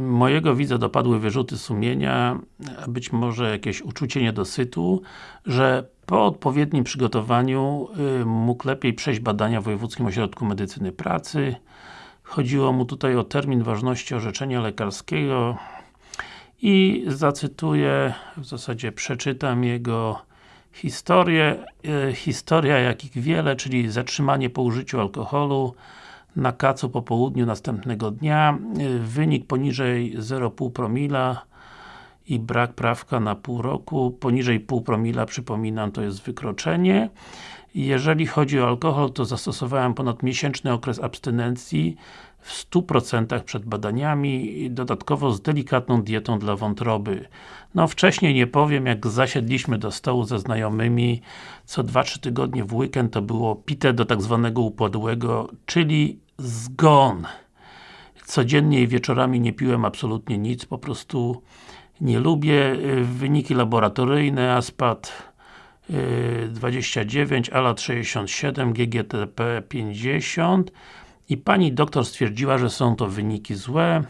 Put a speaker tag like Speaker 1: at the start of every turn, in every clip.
Speaker 1: mojego widza dopadły wyrzuty sumienia, a być może jakieś uczucie niedosytu, że po odpowiednim przygotowaniu y, mógł lepiej przejść badania w Wojewódzkim Ośrodku Medycyny Pracy. Chodziło mu tutaj o termin ważności orzeczenia lekarskiego i zacytuję, w zasadzie przeczytam jego historię. Y, historia jakich wiele, czyli zatrzymanie po użyciu alkoholu na kacu po południu następnego dnia. Wynik poniżej 0,5 promila i brak prawka na pół roku. Poniżej pół promila, przypominam, to jest wykroczenie. Jeżeli chodzi o alkohol, to zastosowałem ponad miesięczny okres abstynencji w 100% przed badaniami dodatkowo z delikatną dietą dla wątroby. No wcześniej nie powiem, jak zasiedliśmy do stołu ze znajomymi, co 2-3 tygodnie w weekend to było pite do tak zwanego upadłego, czyli zgon. Codziennie i wieczorami nie piłem absolutnie nic, po prostu nie lubię. Wyniki laboratoryjne, ASPAT 29, ALAT 67, GGTP 50 i pani doktor stwierdziła, że są to wyniki złe.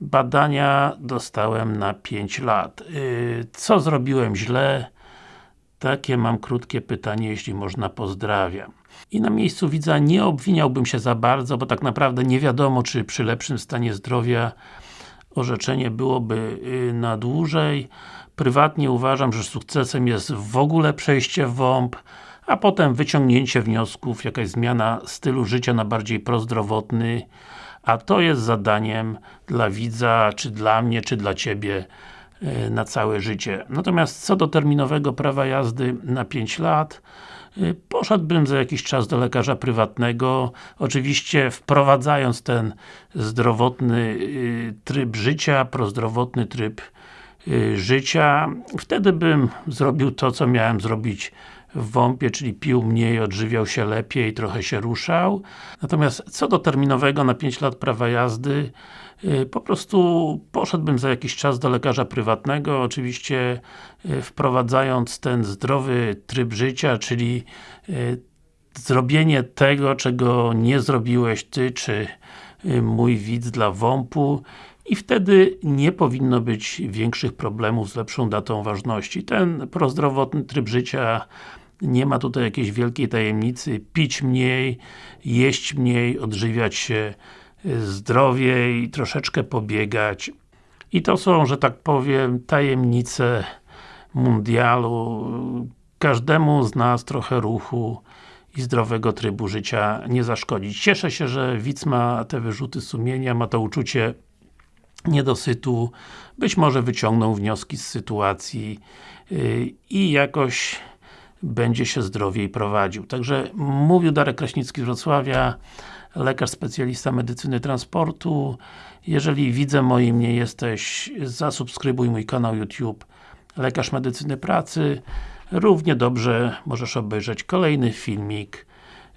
Speaker 1: Badania dostałem na 5 lat. Y, co zrobiłem źle? Takie mam krótkie pytanie, jeśli można, pozdrawiam. I na miejscu widza nie obwiniałbym się za bardzo, bo tak naprawdę nie wiadomo, czy przy lepszym stanie zdrowia orzeczenie byłoby y, na dłużej. Prywatnie uważam, że sukcesem jest w ogóle przejście w WOMP, a potem wyciągnięcie wniosków, jakaś zmiana stylu życia na bardziej prozdrowotny, a to jest zadaniem dla widza, czy dla mnie, czy dla Ciebie y, na całe życie. Natomiast co do terminowego prawa jazdy na 5 lat, poszedłbym za jakiś czas do lekarza prywatnego, oczywiście wprowadzając ten zdrowotny y, tryb życia, prozdrowotny tryb życia, wtedy bym zrobił to, co miałem zrobić w WOMP-ie, czyli pił mniej, odżywiał się lepiej, trochę się ruszał. Natomiast co do terminowego na 5 lat prawa jazdy, y, po prostu poszedłbym za jakiś czas do lekarza prywatnego, oczywiście y, wprowadzając ten zdrowy tryb życia, czyli y, zrobienie tego, czego nie zrobiłeś Ty, czy mój widz dla WOMP-u i wtedy nie powinno być większych problemów z lepszą datą ważności. Ten prozdrowotny tryb życia nie ma tutaj jakiejś wielkiej tajemnicy, pić mniej, jeść mniej, odżywiać się zdrowiej, troszeczkę pobiegać. I to są, że tak powiem, tajemnice mundialu. Każdemu z nas trochę ruchu i zdrowego trybu życia nie zaszkodzić. Cieszę się, że widz ma te wyrzuty sumienia, ma to uczucie niedosytu, być może wyciągną wnioski z sytuacji yy, i jakoś będzie się zdrowiej prowadził. Także mówił Darek Kraśnicki z Wrocławia, lekarz specjalista medycyny transportu. Jeżeli widzę moim nie jesteś, zasubskrybuj mój kanał YouTube Lekarz Medycyny Pracy. Równie dobrze możesz obejrzeć kolejny filmik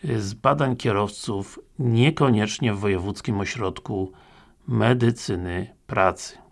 Speaker 1: z badań kierowców, niekoniecznie w Wojewódzkim Ośrodku Medycyny Pracy.